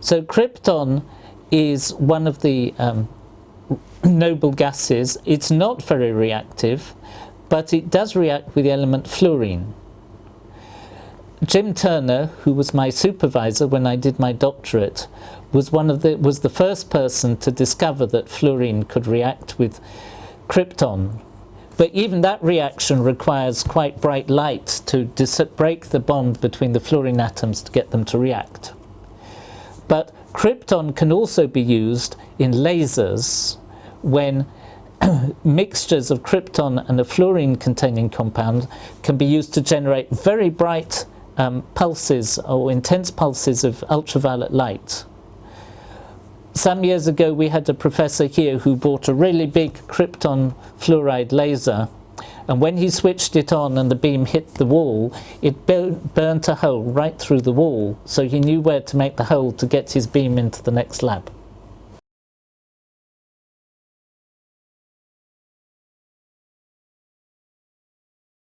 So krypton is one of the um, noble gases. It's not very reactive, but it does react with the element fluorine. Jim Turner, who was my supervisor when I did my doctorate, was one of the was the first person to discover that fluorine could react with krypton. But even that reaction requires quite bright light to break the bond between the fluorine atoms to get them to react. But krypton can also be used in lasers when mixtures of krypton and a fluorine containing compound can be used to generate very bright um, pulses or intense pulses of ultraviolet light. Some years ago we had a professor here who bought a really big krypton fluoride laser and when he switched it on and the beam hit the wall, it burnt a hole right through the wall, so he knew where to make the hole to get his beam into the next lab.